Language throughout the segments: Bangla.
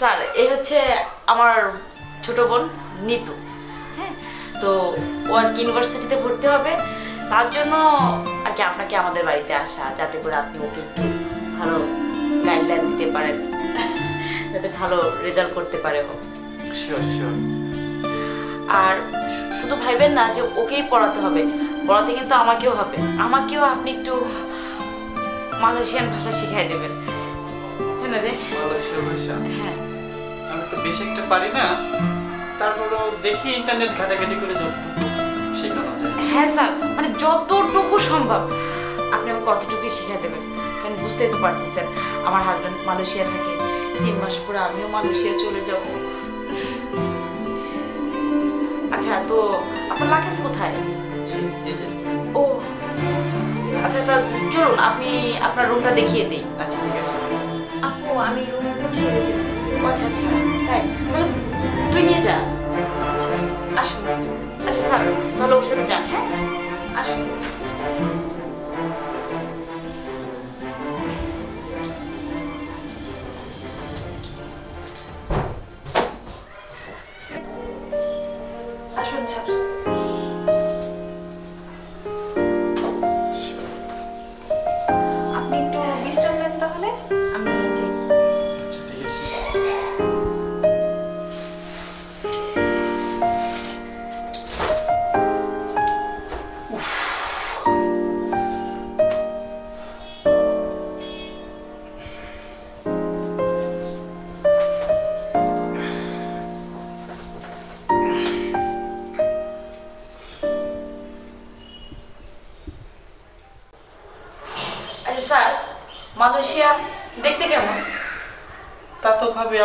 স্যার এই হচ্ছে আমার ছোট বোন নিতু। হ্যাঁ তো ও আর কি ইউনিভার্সিটিতে ভর্তি হবে। তার জন্য আর কি আপনাকে আমাদের বাড়িতে আসা যাতে করে আপনি ওকে একটু ভালো গাইডলাইন দিতে পারেন। যাতে ভালো রেজাল্ট করতে পারে শিওর আর শুধু ভাইবেন না যে ওকেই পড়াতে হবে। পড়াতে কিন্তু আমাকেও হবে। আমাকেও আপনি একটু মালয়েশিয়ান ভাষা শিখাই দেবেন। হ্যাঁ না রে? মালয়েশিয়া ভাষা? হ্যাঁ। আমি তো বেশি একটা পারি না। তারপরও দেখি ইন্টারনেট ঘাটাঘাটি করে যতটুকু শেখানো যায়। হ্যাঁ স্যার মানে যতটুকু সম্ভব আপনি আমাকে কতটুকুই শিখিয়ে দেবেন। কারণ বুঝতেই তো পারতেছেন আমার হাজব্যান্ড মালয়েশিয়া থাকে। তিন মাস পরে আমিও মালয়েশিয়া চলে যাব। আচ্ছা তো আপনার লাগেজ কোথায়? ও আচ্ছা তা চলুন আপনি আপনার রুমটা দেখিয়ে দিই। আচ্ছা ঠিক আছে। আপু আমি রুম গুছিয়ে রেখেছি ও আচ্ছা আচ্ছা। তাই তুই নিয়ে যা আসুন। আচ্ছা স্যার, তাহলে ওর সাথে যান হ্যাঁ? আসুন।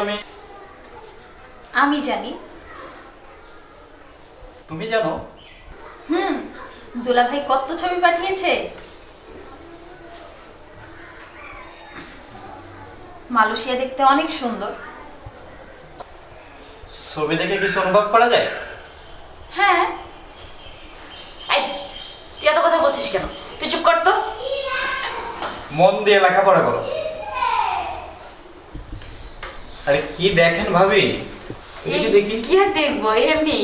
আমি। আমি জানি। তুমি জানো? হুম দুলাভাই কত ছবি পাঠিয়েছে? মালয়েশিয়া দেখতে অনেক সুন্দর। ছবি দেখে কিছু অনুভব করা যায়? হ্যাঁ। তুই এত কথা বলছিস কেন? তুই চুপ কর তো। মন দিয়ে লেখাপড়া করো। আরে কি দেখেন ভাবি? দেখি দেখি? কি আর দেখব? এমনি।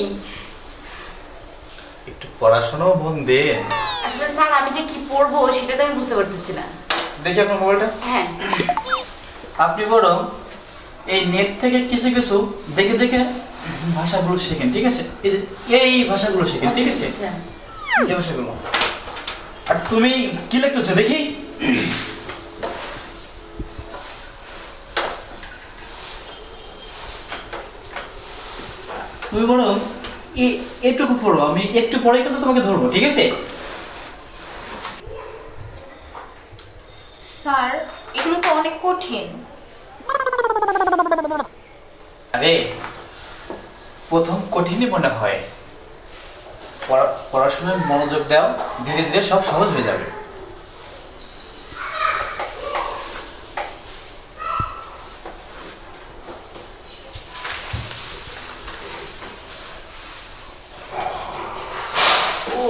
একটু পড়াশোনাও মন দেন আসলে স্যার আমি যে কি পড়ব সেটা তো আমি বুঝতে পারতেছি না। দেখি আপনার মোবাইলটা। হ্যাঁ। আপনি বরং এই নেট থেকে কিছু কিছু দেখে দেখে ভাষাগুলো শেখেন ঠিক আছে? এই এই ভাষাগুলো শেখেন ঠিক আছে? আচ্ছা, এই ভাষাগুলো। আর তুমি কি লিখতেছো দেখি? তুমি বরং এটুকু পড়ো আমি একটু পরে কিন্তু তোমাকে ধরবো ঠিক আছে? স্যার এগুলো তো অনেক কঠিন। আরে প্রথম কঠিনই মনে হয়। পড়াশোনায় মনোযোগ দাও ধীরে ধীরে সব সহজ হয়ে যাবে ও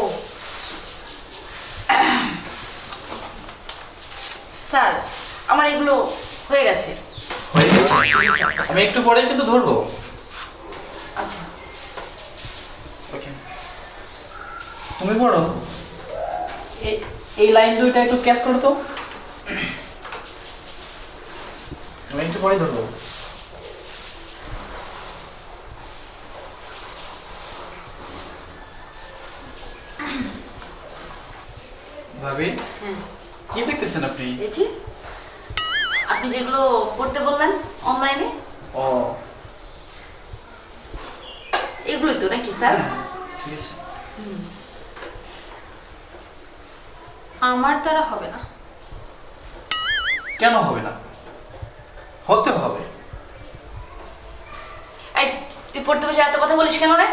স্যার আমার এগুলো হয়ে গেছে হয়ে গেছে একটু পরে কিন্তু ধরবো। আচ্ছা। ওকে তুমি পড়ো। এই লাইন দুইটা একটু ক্যাচ করো তো। আমি একটু পরে ধরবো। ভাবি হ্যাঁ। কি দেখতেছেন আপনি? আপনি যেগুলো পড়তে বললেন অনলাইনে ও। এগুলোই তো নাকি স্যার? হ্যাঁ, ঠিক আছে। আমার দ্বারা হবে না। কেন হবে না? হতে হবে। এই তুই পড়তে বসে এত কথা বলিস কেন রে?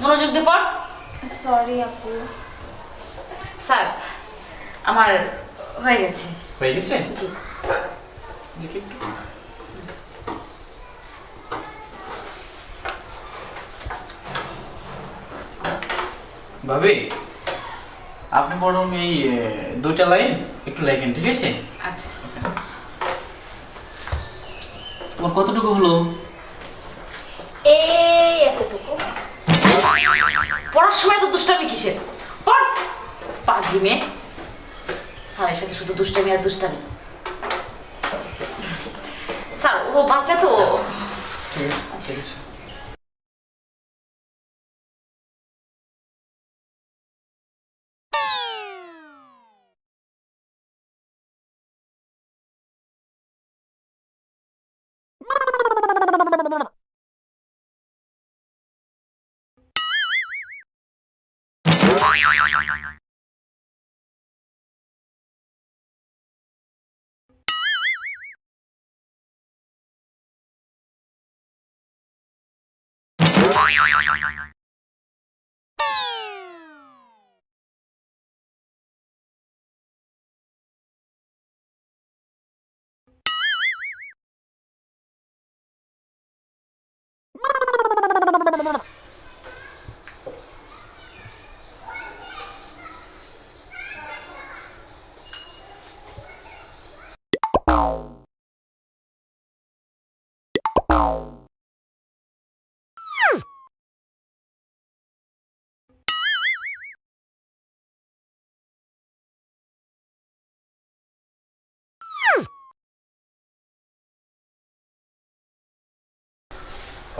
মনোযোগ দিয়ে পড়। সরি আপু। স্যার আমার হয়ে গেছে। হয়ে গেছে? জি। দেখি ভাবি আপনি বরং এই দুইটা লাইন একটু লেখেন ঠিক আছে? আচ্ছা। তোমার কতটুকু হলো? এই এতটুকু। পড়ার সময় তো দুষ্টামি কিসের? পড়! পাজি মেয়ে। স্যারের সাথে শুধু দুষ্টামি আর দুষ্টামি। স্যার ও বাচ্চা তো। ঠিক আছে। ঠিক আছে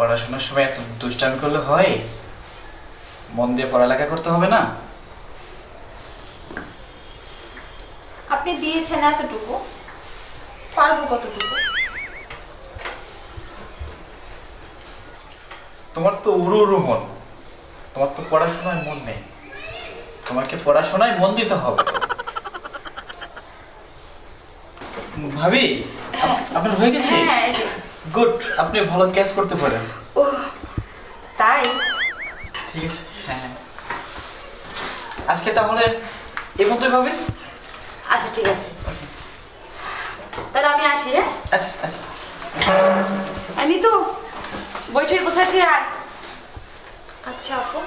পড়াশোনার সময় এত দুষ্টামি করলে হয়? মন দিয়ে পড়ালেখা করতে হবে না? আপনি দিয়েছেন এতটুকু। পারব কতটুকু? তোমার তো উড়ু উড়ু মন। তোমার তো পড়াশোনায় মন নেই। তোমাকে পড়াশোনায় মন দিতে হবে। ভাবি আপনার হয়ে গেছে? হ্যাঁ এই যে। গুড আপনি ভালো ক্যাচ করতে পারেন। ও তাই? ঠিক আছে হ্যাঁ হ্যাঁ। আজকে তাহলে এ মতোই ভাবে? আচ্ছা ঠিক আছে। তাহলে আমি আসি হ্যাঁ? আচ্ছা আচ্ছা। আমি তো বইটই বসাতে আর আচ্ছা আপু।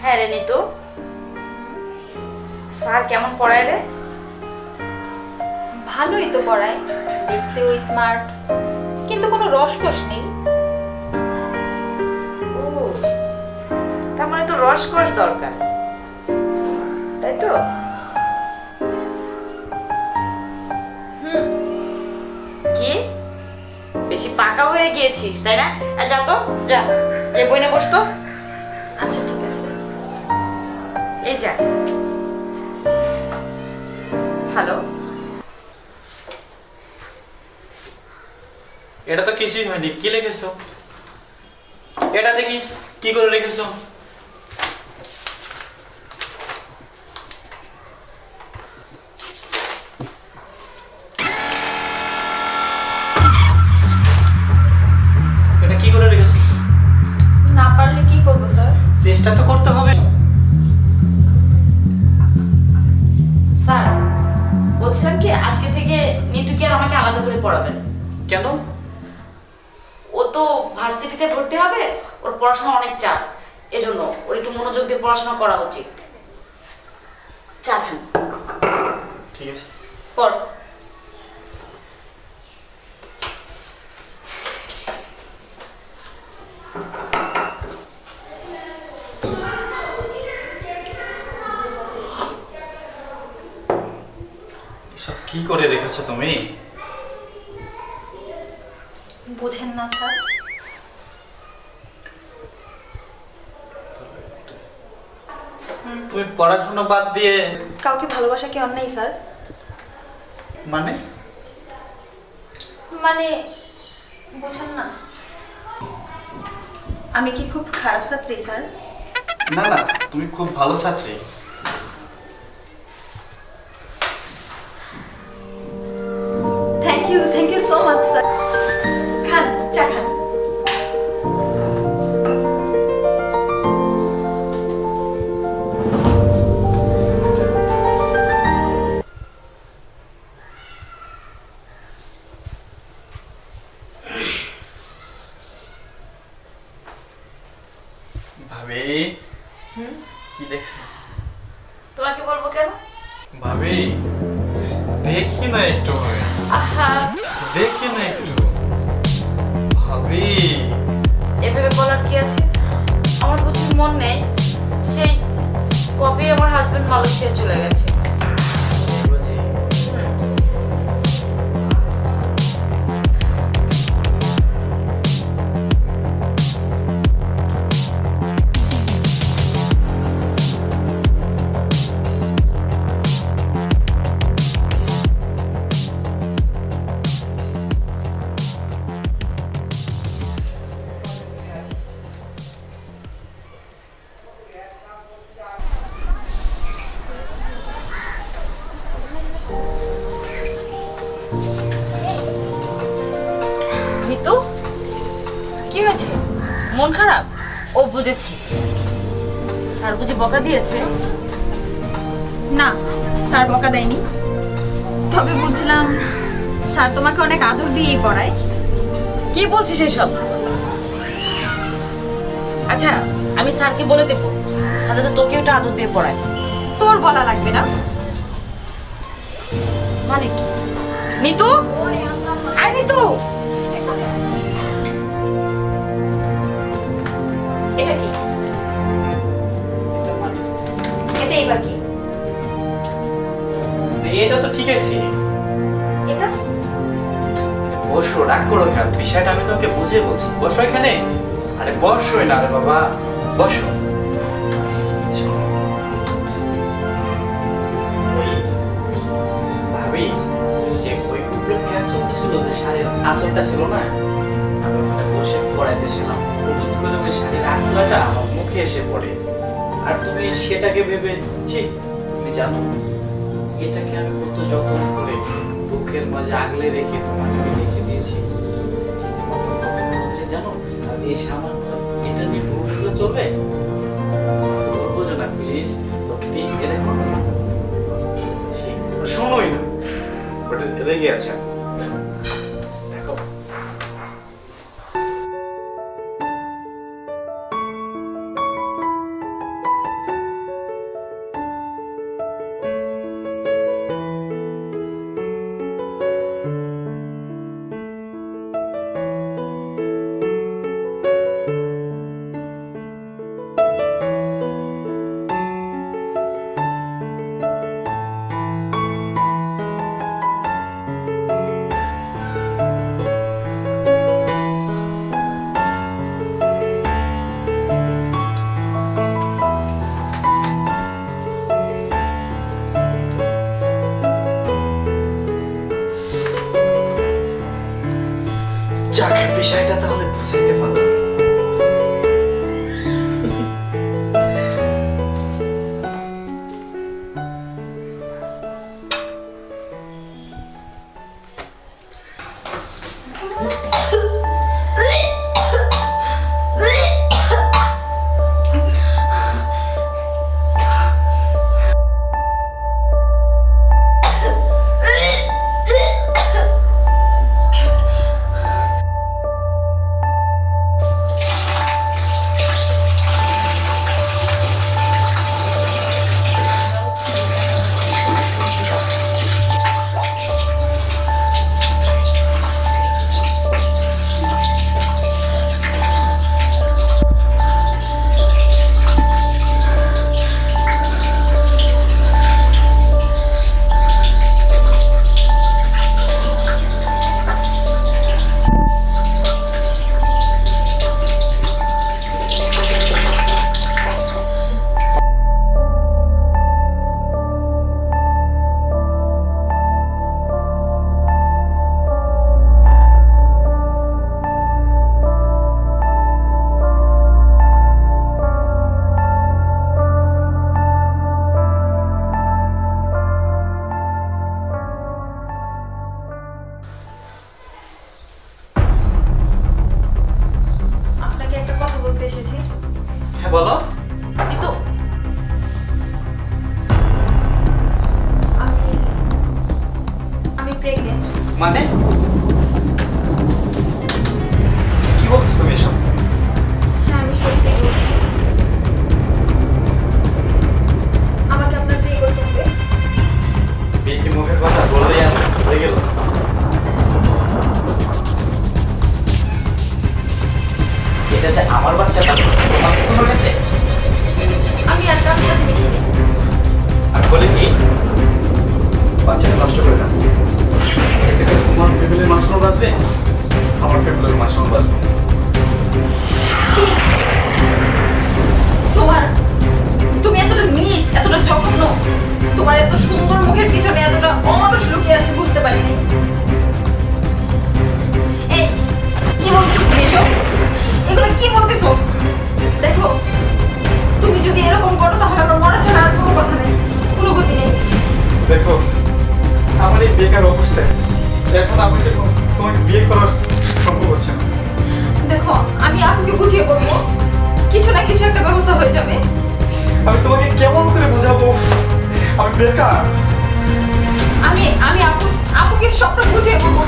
হ্যাঁ রে নিতু। স্যার কেমন পড়ায় রে ভালোই তো পড়ায়। দেখতেও স্মার্ট কিন্তু কোনো রসকস নেই। তার মানে তো রসকস দরকার। তাই তো? পাকা হয়ে গিয়েছিস, তাই না? যা তো, যা এই বইনে বসতো আচ্ছা ঠিক আছে। এই যা। হ্যালো এটা তো কিছুই হয়নি। কি লিখেছো? এটা দেখি, কি করে রেখেছো পড়াশোনা অনেক চাপ এজন্য ওর একটু মনোযোগ দিয়ে পড়াশোনা করা উচিত। চা খান। ঠিক আছে। পড়। এসব কি করে রেখেছো তুমি? বুঝেন না স্যার তুমি পড়াশোনা বাদ দিয়ে কাউকে ভালোবাসা কি অন্যায় স্যার? মানে? মানে বুঝেন না। আমি কি খুব খারাপ ছাত্রী স্যার? না না তুমি খুব ভালো ছাত্রী। স্যার বকা দেয়নি। তবে বুঝলাম স্যার তোমাকে অনেক আদর দিয়েই পড়ায়। কি বলছিস এসব? আচ্ছা আমি স্যারকে বলে দেবো। স্যার তোকে ওটা আদর দিয়ে পড়ায়। তোর বলা লাগবে না। মানে কি? নিতু? আয় নিতু! এটা কি? এটাই বাকি এটা তো ঠিক আছে। এটা? বসো রাগ করো কেন? বিষয়টা আমি তোকে বুঝে বলছি। বসো এখানে। আরে বসো না রে বাবা। বসো। ভাবি যে ওই উপরে ফ্যান চলতেছিল যে শাড়ির আঁচলটা ছিল না? আমি ওখানে বসে পড়াইতেছিলাম। হঠাৎ করে ওই শাড়ির আঁচলাটা আমার মুখে এসে পড়ে। আর তুমি সেটাকে ভেবে তুমি জানো। এটাকে আমি কত যত্ন করে বুকের মাঝে আগলে রেখে তোমাকে রেখে দিয়েছি। ভালোবাসি জানো, আমি এই সামান্য এটা নিয়ে বুঝলে চলবে? বলব না প্লিজ শোনোই না। রেগে আছে। বিষয়টা তাহলে বুঝাইতে বলে কি? বাচ্চাটা নষ্ট করে না এতে তোমার ফ্যামিলির মাসন বাঁচবে আমার ফ্যামিলির মাসন বাঁচবে। তোমার তুমি এতটা নিচ এতটা জঘন্য। তোমার এত সুন্দর মুখের পিছনে এতটা অমানুষ লুকিয়ে আছে বুঝতে পারিনি। এই কি বলতেছো তুমি এসব? এগুলো কি বলতেছো? দেখো তুমি যদি এরকম করো তাহলে দেখো আমার এই বেকার অবস্থায় এখন আমাকে তোমাকে বিয়ে করার সম্ভব হচ্ছে না। দেখো আমি আপুকে বুঝিয়ে বলব কিছু না কিছু একটা ব্যবস্থা হয়ে যাবে। আমি তোমাকে কেমন করে বোঝাবো? আমি বেকার। আমি আমি আপু আপুকে সবটা বুঝিয়ে বলব।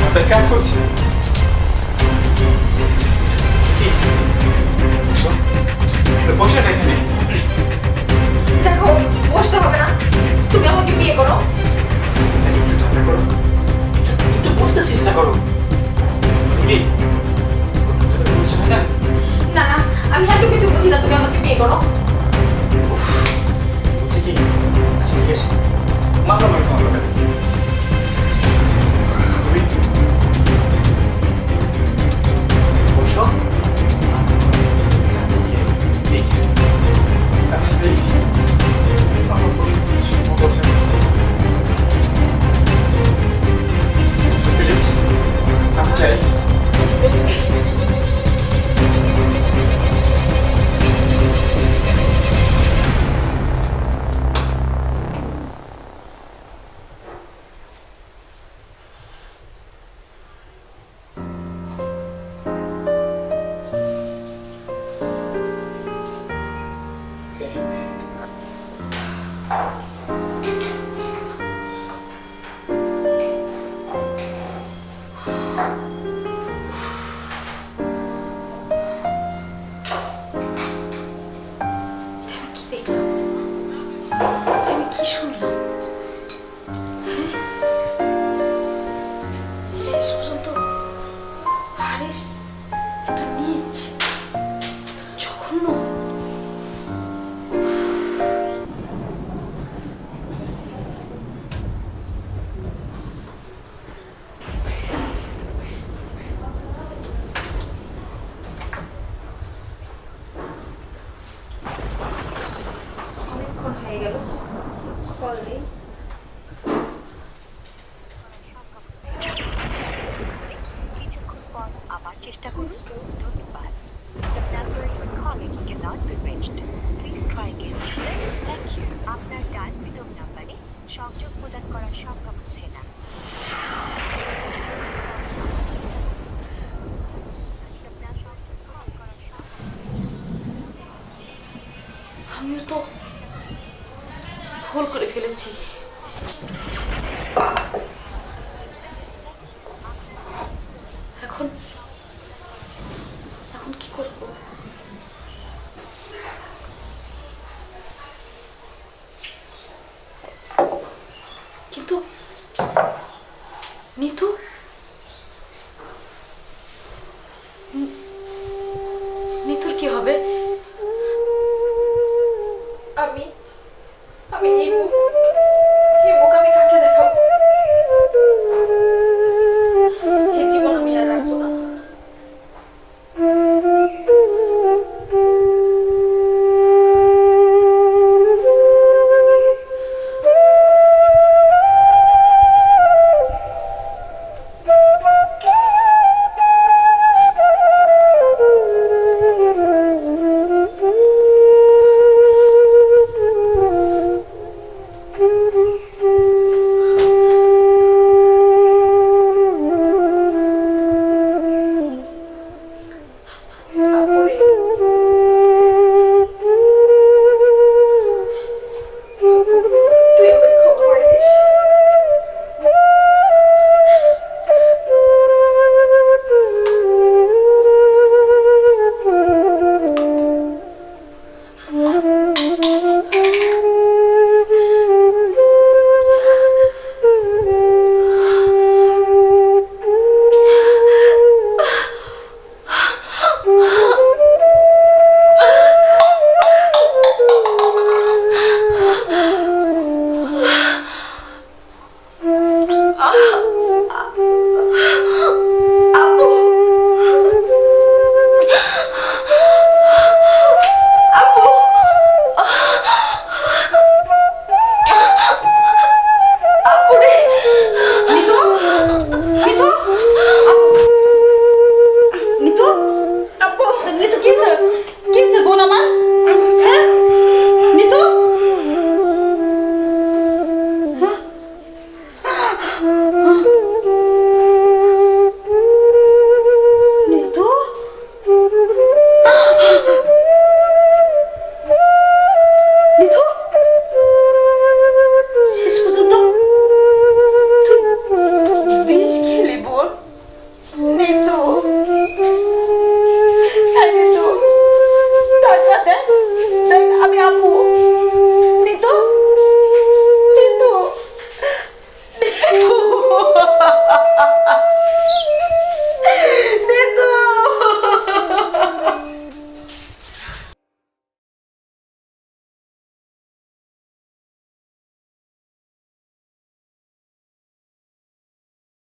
মাথায় কাজ করছে? বসে না এখানে। দেখো বসতে হবে না। তুমি আমাকে বিয়ে করো। একটু ঠান্ডা করো একটু- বুঝতে চেষ্টা করো। না না আমি এত কিছু বুঝি না তুমি আমাকে বিয়ে করো। উফ, বলছে কি? আচ্ছা ঠিক আছে। আমি এটা 2と